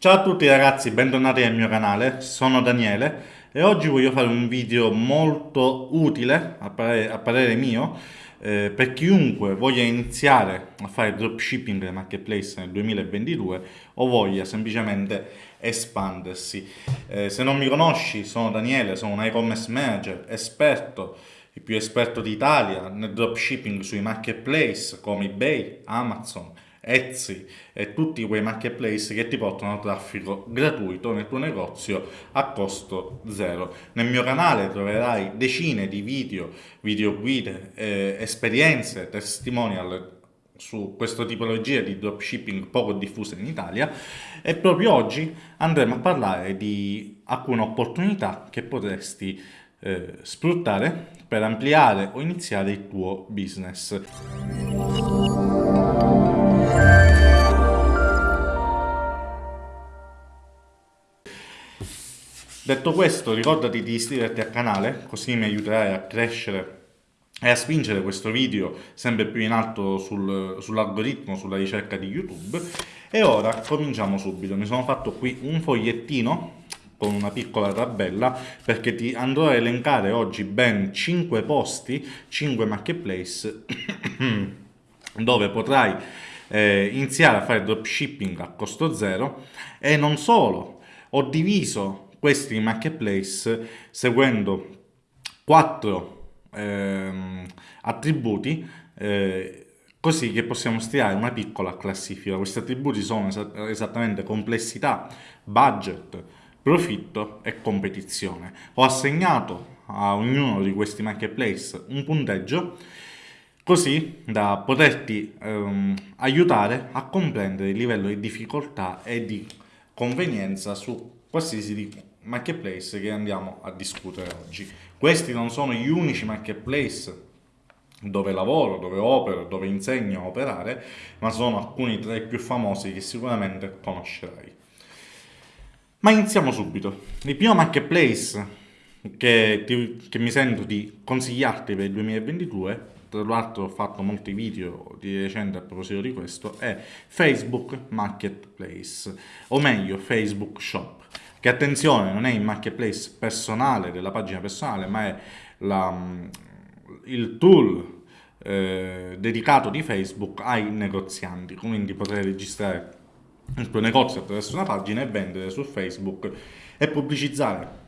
Ciao a tutti ragazzi, bentornati nel mio canale, sono Daniele e oggi voglio fare un video molto utile, a parere, a parere mio, eh, per chiunque voglia iniziare a fare dropshipping nel marketplace nel 2022 o voglia semplicemente espandersi. Eh, se non mi conosci, sono Daniele, sono un e-commerce manager, esperto, il più esperto d'Italia nel dropshipping sui marketplace come eBay, Amazon, Etsy e tutti quei marketplace che ti portano traffico gratuito nel tuo negozio a costo zero. Nel mio canale troverai decine di video, video guide, eh, esperienze, testimonial su questa tipologia di dropshipping poco diffusa in Italia e proprio oggi andremo a parlare di alcune opportunità che potresti eh, sfruttare per ampliare o iniziare il tuo business. Detto questo, ricordati di iscriverti al canale, così mi aiuterai a crescere e a spingere questo video sempre più in alto sul, sull'algoritmo, sulla ricerca di YouTube. E ora cominciamo subito. Mi sono fatto qui un fogliettino con una piccola tabella perché ti andrò a elencare oggi ben 5 posti, 5 marketplace dove potrai eh, iniziare a fare dropshipping a costo zero e non solo, ho diviso questi marketplace seguendo quattro ehm, attributi eh, così che possiamo stilare una piccola classifica. Questi attributi sono es esattamente complessità, budget, profitto e competizione. Ho assegnato a ognuno di questi marketplace un punteggio così da poterti ehm, aiutare a comprendere il livello di difficoltà e di convenienza su qualsiasi marketplace che andiamo a discutere oggi. Questi non sono gli unici marketplace dove lavoro, dove opero, dove insegno a operare, ma sono alcuni tra i più famosi che sicuramente conoscerai. Ma iniziamo subito. Il primo marketplace che, ti, che mi sento di consigliarti per il 2022, tra l'altro ho fatto molti video di recente a proposito di questo, è Facebook Marketplace, o meglio Facebook Shop che attenzione non è il marketplace personale della pagina personale ma è la, mm, il tool eh, dedicato di Facebook ai negozianti quindi potrai registrare il tuo negozio attraverso una pagina e vendere su Facebook e pubblicizzare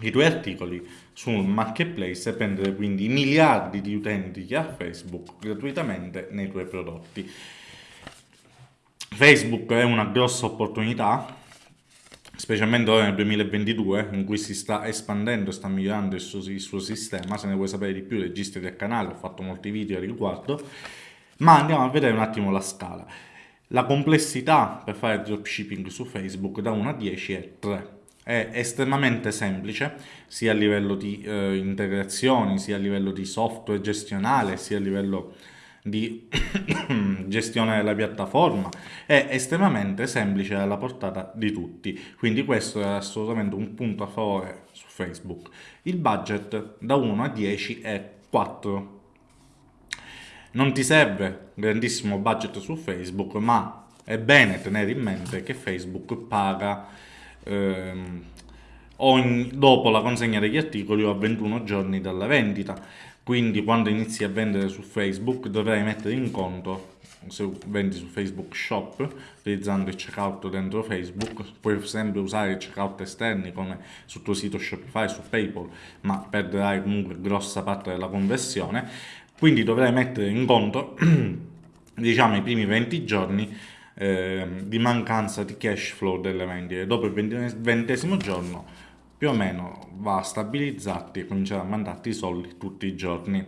i tuoi articoli sul marketplace e prendere quindi miliardi di utenti che ha Facebook gratuitamente nei tuoi prodotti. Facebook è una grossa opportunità specialmente ora nel 2022 in cui si sta espandendo e sta migliorando il suo, il suo, sistema, se ne vuoi sapere di più registrati al canale, ho fatto molti video a riguardo, ma andiamo a vedere un attimo la scala. La complessità per fare dropshipping su Facebook da 1 a 10 è 3. È estremamente semplice sia a livello di eh, integrazioni, sia a livello di software gestionale, sia a livello di gestione della piattaforma. È estremamente semplice alla portata di tutti. Quindi questo è assolutamente un punto a favore su Facebook. Il budget da 1 a 10 è 4 non ti serve grandissimo budget su Facebook ma è bene tenere in mente che Facebook paga ehm, ogni, dopo la consegna degli articoli o a 21 giorni dalla vendita quindi quando inizi a vendere su Facebook dovrai mettere in conto se vendi su Facebook Shop utilizzando il checkout dentro Facebook puoi sempre usare i checkout esterni come sul tuo sito Shopify su Paypal ma perderai comunque grossa parte della conversione. Quindi dovrai mettere in conto diciamo i primi 20 giorni eh, di mancanza di cash flow delle vendite. Dopo il ventesimo giorno più o meno va a stabilizzarti e cominciare a mandarti i soldi tutti i giorni.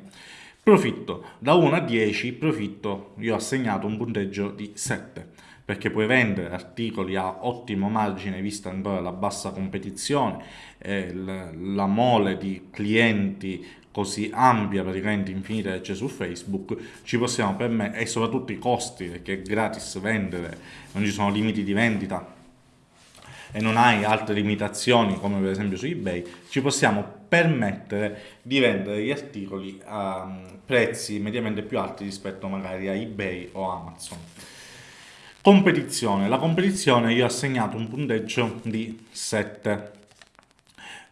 Profitto, da 1 a 10, profitto io ho assegnato un punteggio di 7 perché puoi vendere articoli a ottimo margine vista ancora la bassa competizione, eh, la mole di clienti così ampia, praticamente infinita che c'è su Facebook, ci possiamo permettere, e soprattutto i costi, perché è gratis vendere, non ci sono limiti di vendita, e non hai altre limitazioni come per esempio su ebay ci possiamo permettere di vendere gli articoli a mm, prezzi mediamente più alti rispetto magari a ebay o amazon Competizione. La competizione io ho assegnato un punteggio di 7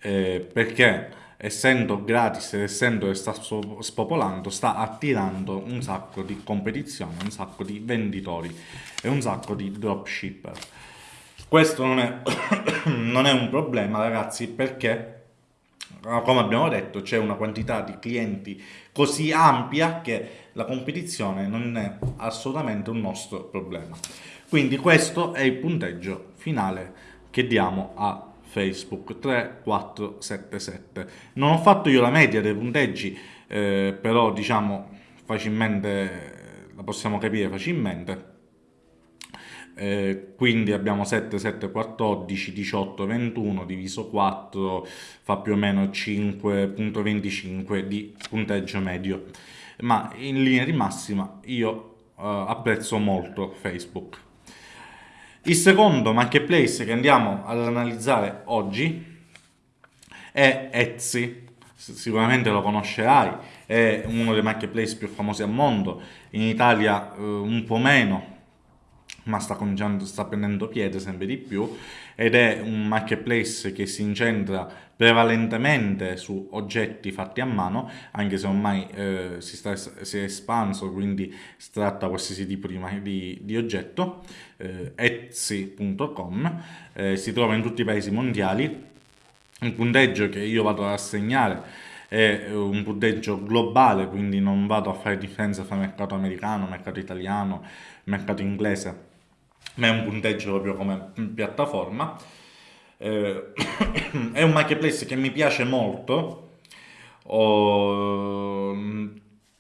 eh, perché essendo gratis ed essendo che sta spopolando sta attirando un sacco di competizione, un sacco di venditori e un sacco di dropshipper. Questo non è, non è un problema ragazzi perché come abbiamo detto c'è una quantità di clienti così ampia che la competizione non è assolutamente un nostro problema. Quindi questo è il punteggio finale che diamo a Facebook 3, 4, 7, 7. Non ho fatto io la media dei punteggi, eh, però diciamo facilmente la possiamo capire facilmente. Eh, quindi abbiamo 7, 7, 14, 18, 21 diviso 4 fa più o meno 5.25 di punteggio medio. Ma in linea di massima io uh, apprezzo molto Facebook. Il secondo marketplace che andiamo ad analizzare oggi è Etsy, sicuramente lo conoscerai, è uno dei marketplace più famosi al mondo, in Italia uh, un po' meno, ma sta cominciando, sta prendendo piede sempre di più ed è un marketplace che si incentra prevalentemente su oggetti fatti a mano, anche se ormai eh, si, sta, si, è espanso, quindi si tratta qualsiasi tipo di, di, di oggetto, eh, etsy.com, eh, si trova in tutti i paesi mondiali, un punteggio che io vado ad assegnare è un punteggio globale, quindi non vado a fare differenza tra mercato americano, mercato italiano, mercato inglese, ma è un punteggio proprio come piattaforma. Eh, è un marketplace che mi piace molto, ho,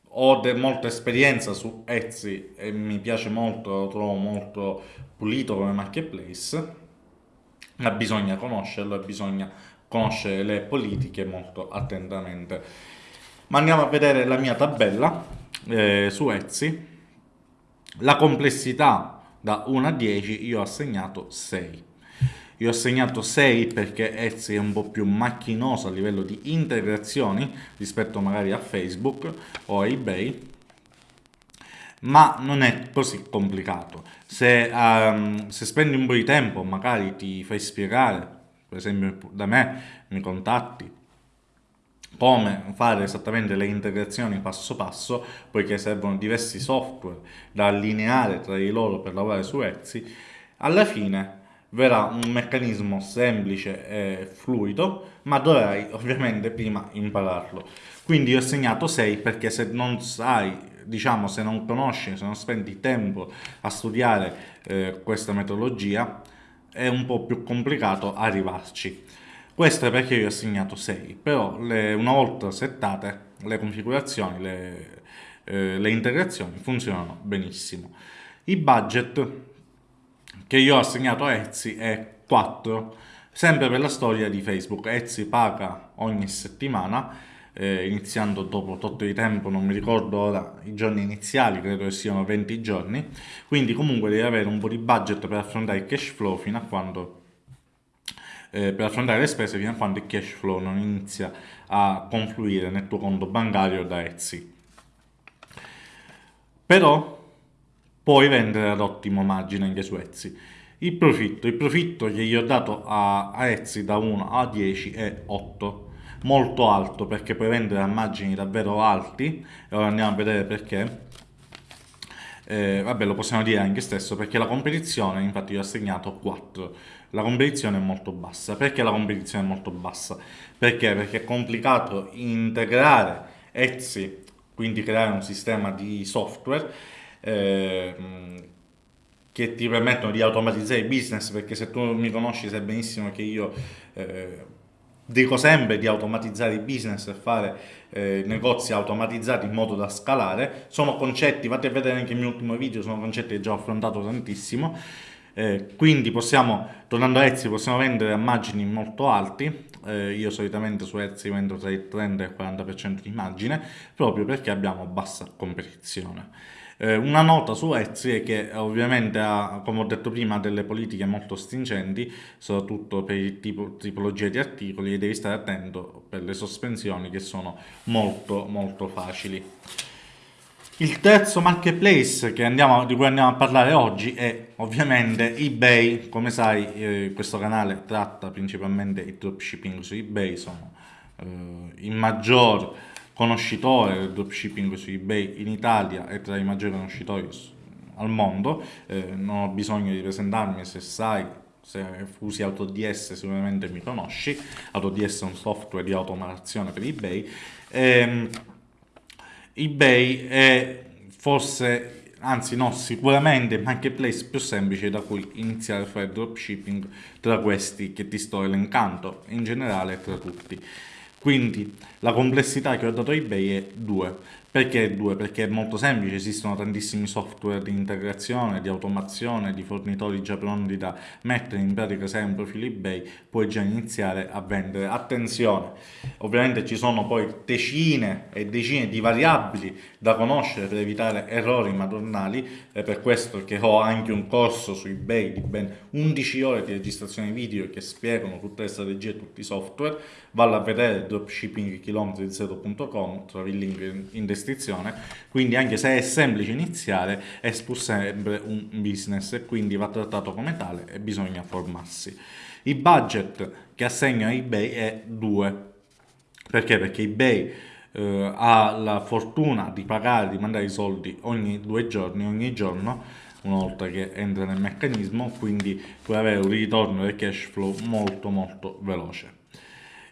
ho molta esperienza su Etsy e mi piace molto, lo trovo molto pulito come marketplace, ma bisogna conoscerlo e bisogna conoscere le politiche molto attentamente. Ma andiamo a vedere la mia tabella eh, su Etsy. La complessità da 1 a 10 io ho assegnato 6. Io ho assegnato 6 perché Etsy è un po' più macchinoso a livello di integrazioni rispetto magari a Facebook o a eBay, ma non è così complicato. Se, um, se spendi un po' di tempo, magari ti fai spiegare, per esempio da me, mi contatti, come fare esattamente le integrazioni passo passo, poiché servono diversi software da allineare tra di loro per lavorare su Etsy, alla fine verrà un meccanismo semplice e fluido, ma dovrai ovviamente prima impararlo. Quindi ho segnato 6 perché se non sai, diciamo, se non conosci, se non spendi tempo a studiare eh, questa metodologia, è un po' più complicato arrivarci. Questo è perché io ho assegnato 6, però le, una volta settate le configurazioni, le, eh, le integrazioni funzionano benissimo. Il budget che io ho assegnato a Etsy è 4, sempre per la storia di Facebook. Etsy paga ogni settimana, eh, iniziando dopo tot di tempo, non mi ricordo ora i giorni iniziali, credo che siano 20 giorni, quindi comunque devi avere un po' di budget per affrontare il cash flow fino a quando eh, per affrontare le spese fino a quando il cash flow non inizia a confluire nel tuo conto bancario da Etsy. Però puoi vendere ad ottimo margine anche su Etsy. Il profitto, il profitto che gli ho dato a, Etsy da 1 a 10 è 8 molto alto perché puoi vendere a margini davvero alti e ora andiamo a vedere perché eh, vabbè lo possiamo dire anche stesso perché la competizione infatti io ho assegnato 4 la competizione è molto bassa. Perché la competizione è molto bassa? Perché? Perché è complicato integrare Etsy quindi creare un sistema di software eh, che ti permettono di automatizzare il business perché se tu mi conosci sai benissimo che io eh, dico sempre di automatizzare il business e fare eh, negozi automatizzati in modo da scalare. Sono concetti, fate vedere anche il mio ultimo video sono concetti che già ho affrontato tantissimo eh, quindi possiamo, tornando a Etsy, possiamo vendere a margini molto alti, eh, io solitamente su Etsy vendo tra il 30 e il 40% di margine, proprio perché abbiamo bassa competizione. Eh, una nota su Etsy è che ovviamente ha, come ho detto prima, delle politiche molto stringenti, soprattutto per il tipo, tipologia di articoli e devi stare attento per le sospensioni che sono molto molto facili. Il terzo marketplace andiamo, di cui andiamo a parlare oggi è ovviamente eBay. Come sai eh, questo canale tratta principalmente il dropshipping su eBay, sono eh, il maggior conoscitore del dropshipping su eBay in Italia e tra i maggiori conoscitori al mondo. Eh, non ho bisogno di presentarmi se sai se usi AutoDS sicuramente mi conosci, AutoDS è un software di automazione per eBay. Ehm, eBay è forse, anzi no, sicuramente il marketplace più semplice da cui iniziare a fare dropshipping tra questi che ti sto elencando, in generale tra tutti. Quindi la complessità che ho dato a eBay è 2. Perché 2? Perché è molto semplice, esistono tantissimi software di integrazione, di automazione, di fornitori già pronti da mettere in pratica se hai un profilo eBay, puoi già iniziare a vendere. Attenzione, ovviamente ci sono poi decine e decine di variabili da conoscere per evitare errori madornali, è per questo che ho anche un corso su eBay di ben 11 ore di registrazione video che spiegano tutte le strategie e tutti i software, vallo a vedere dropshippingchilometri0.com, trovi il link in descrizione restrizione, quindi anche se è semplice iniziare è pur sempre un business e quindi va trattato come tale e bisogna formarsi. Il budget che assegno a eBay è 2, perché? Perché eBay eh, ha la fortuna di pagare, di mandare i soldi ogni due giorni, ogni giorno, una volta che entra nel meccanismo, quindi puoi avere un ritorno del cash flow molto molto veloce.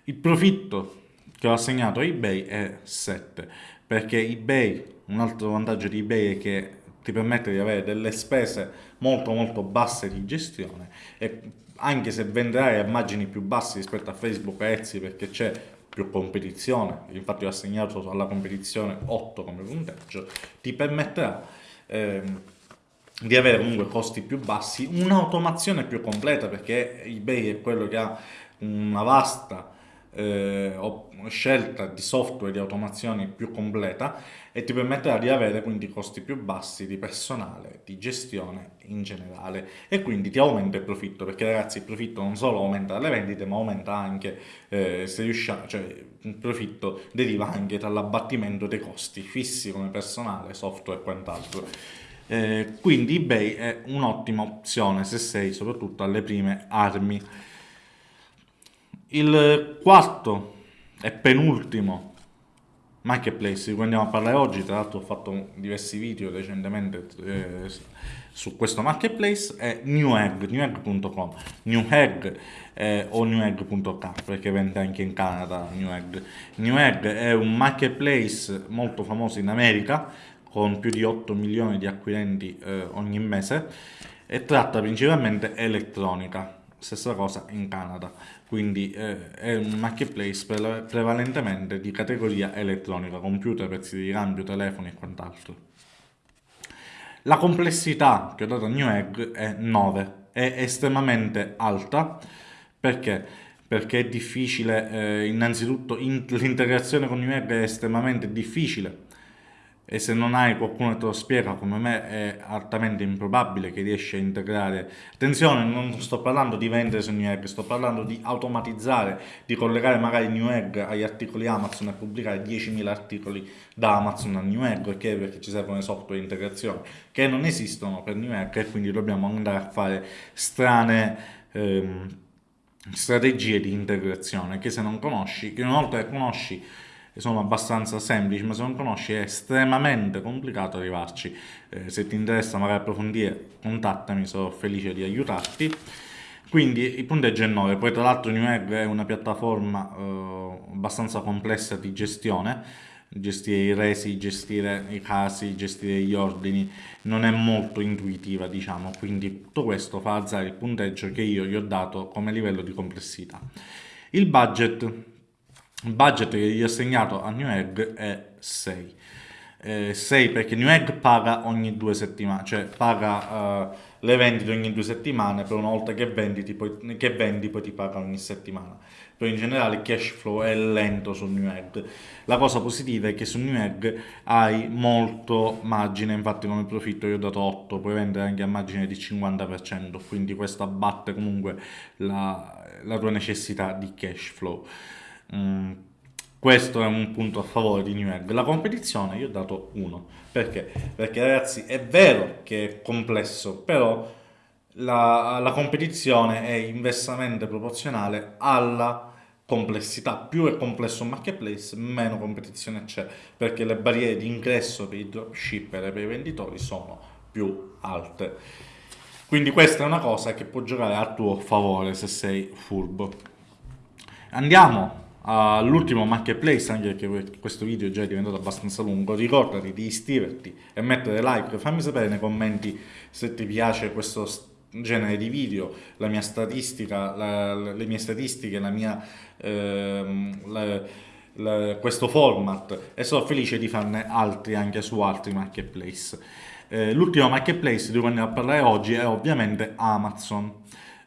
Il profitto che ho assegnato a eBay è 7 perché eBay, un altro vantaggio di eBay è che ti permette di avere delle spese molto molto basse di gestione e anche se venderai a margini più bassi rispetto a Facebook e Etsy perché c'è più competizione, infatti ho assegnato alla competizione 8 come punteggio, ti permetterà ehm, di avere comunque costi più bassi, un'automazione più completa perché eBay è quello che ha una vasta eh, scelta di software di automazione più completa e ti permetterà di avere quindi costi più bassi di personale, di gestione in generale e quindi ti aumenta il profitto perché ragazzi il profitto non solo aumenta dalle vendite ma aumenta anche eh, se riusciamo, cioè il profitto deriva anche dall'abbattimento dei costi fissi come personale, software e quant'altro. Eh, quindi eBay è un'ottima opzione se sei soprattutto alle prime armi. Il quarto e penultimo marketplace di cui andiamo a parlare oggi, tra l'altro ho fatto diversi video recentemente eh, su questo marketplace, è Newegg, newegg.com, Newegg eh, o newegg.k perché vende anche in Canada Newegg. Newegg è un marketplace molto famoso in America con più di 8 milioni di acquirenti eh, ogni mese e tratta principalmente elettronica stessa cosa in Canada, quindi eh, è un marketplace pre prevalentemente di categoria elettronica, computer, pezzi di ricambio, telefoni e quant'altro. La complessità che ho dato a Newegg è 9, è estremamente alta, perché? Perché è difficile, eh, innanzitutto in l'integrazione con Newegg è estremamente difficile, e se non hai qualcuno che te lo spiega come me è altamente improbabile che riesci a integrare attenzione non sto parlando di vendere su Newegg sto parlando di automatizzare di collegare magari Newegg agli articoli Amazon e pubblicare 10.000 articoli da Amazon a Newegg perché? perché ci servono i software di integrazione che non esistono per Newegg e quindi dobbiamo andare a fare strane ehm, strategie di integrazione che se non conosci che una volta che conosci sono abbastanza semplici, ma se non conosci è estremamente complicato arrivarci. Eh, se ti interessa magari approfondire, contattami, sarò felice di aiutarti. Quindi il punteggio è 9, poi tra l'altro Newegg è una piattaforma eh, abbastanza complessa di gestione, gestire i resi, gestire i casi, gestire gli ordini, non è molto intuitiva diciamo, quindi tutto questo fa alzare il punteggio che io gli ho dato come livello di complessità. Il budget il budget che gli ho assegnato a Newegg è 6. Eh, 6 perché Newegg paga ogni due settimane, cioè paga uh, le vendite ogni due settimane, per una volta che vendi, poi, che vendi poi ti paga ogni settimana. Però in generale il cash flow è lento su Newegg. La cosa positiva è che su Newegg hai molto margine, infatti come profitto io ho dato 8, puoi vendere anche a margine di 50%, quindi questo abbatte comunque la, la tua necessità di cash flow. Mm. questo è un punto a favore di Newegg. La competizione io ho dato 1. Perché? Perché ragazzi è vero che è complesso, però la, la competizione è inversamente proporzionale alla complessità. Più è complesso un marketplace, meno competizione c'è, perché le barriere di ingresso per i dropshipper e per i venditori sono più alte. Quindi questa è una cosa che può giocare a tuo favore se sei furbo. Andiamo all'ultimo marketplace, anche perché questo video è già diventato abbastanza lungo, ricordati di iscriverti e mettere like, fammi sapere nei commenti se ti piace questo genere di video, la mia statistica, la, le mie statistiche, la mia, ehm, la, la, questo format e sono felice di farne altri anche su altri marketplace. Eh, L'ultimo marketplace di cui andiamo a parlare oggi è ovviamente Amazon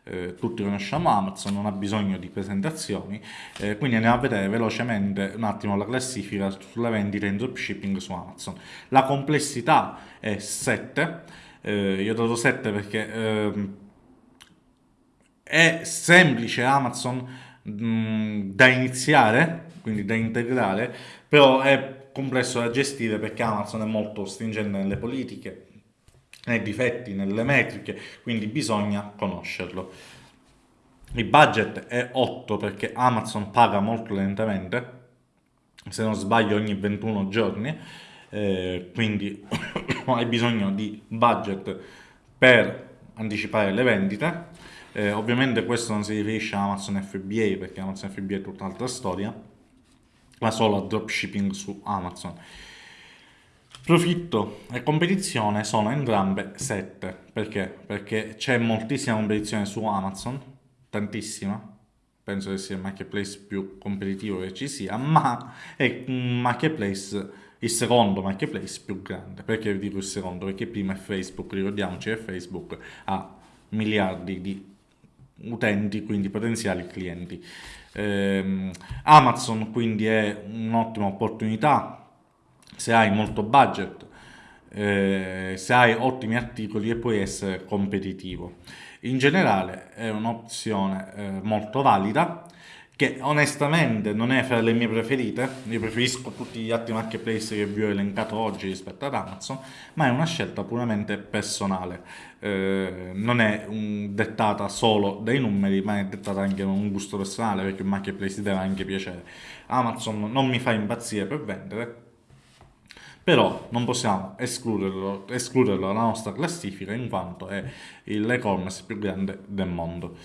eh, tutti conosciamo Amazon, non ha bisogno di presentazioni, eh, quindi andiamo a vedere velocemente un attimo la classifica sulle vendite in dropshipping su Amazon. La complessità è 7, eh, io ho dato 7 perché ehm, è semplice Amazon mh, da iniziare, quindi da integrare, però è complesso da gestire perché Amazon è molto stringente nelle politiche, nei difetti, nelle metriche, quindi bisogna conoscerlo. Il budget è 8 perché Amazon paga molto lentamente, se non sbaglio ogni 21 giorni, eh, quindi hai bisogno di budget per anticipare le vendite. Eh, ovviamente questo non si riferisce a Amazon FBA perché Amazon FBA è tutta un'altra storia, ma solo a dropshipping su Amazon. Profitto e competizione sono entrambe 7. Perché? Perché c'è moltissima competizione su Amazon, tantissima, penso che sia il marketplace più competitivo che ci sia, ma è un marketplace, il secondo marketplace più grande. Perché dico il secondo? Perché prima è Facebook, ricordiamoci che Facebook ha miliardi di utenti, quindi potenziali clienti. Eh, Amazon quindi è un'ottima opportunità se hai molto budget, eh, se hai ottimi articoli e puoi essere competitivo. In generale è un'opzione eh, molto valida che onestamente non è fra le mie preferite, io preferisco tutti gli altri marketplace che vi ho elencato oggi rispetto ad Amazon, ma è una scelta puramente personale, eh, non è un, dettata solo dai numeri, ma è dettata anche da un gusto personale, perché un marketplace deve anche piacere. Amazon non mi fa impazzire per vendere, però non possiamo escluderlo, escluderlo dalla nostra classifica in quanto è l'e-commerce più grande del mondo.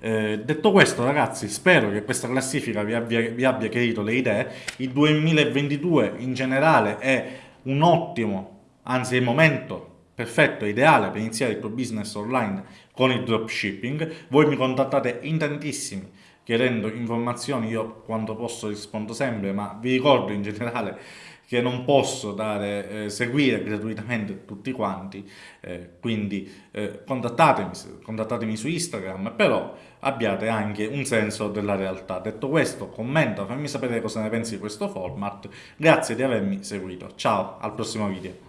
Eh, detto questo ragazzi spero che questa classifica vi abbia, vi abbia chiarito le idee, il 2022 in generale è un ottimo, anzi è il momento perfetto, ideale per iniziare il tuo business online con il dropshipping, voi mi contattate in tantissimi chiedendo informazioni, io quando posso rispondo sempre, ma vi ricordo in generale che non posso dare, eh, seguire gratuitamente tutti quanti, eh, quindi eh, contattatemi, contattatemi su Instagram, però abbiate anche un senso della realtà. Detto questo, commenta, fammi sapere cosa ne pensi di questo format, grazie di avermi seguito, ciao, al prossimo video.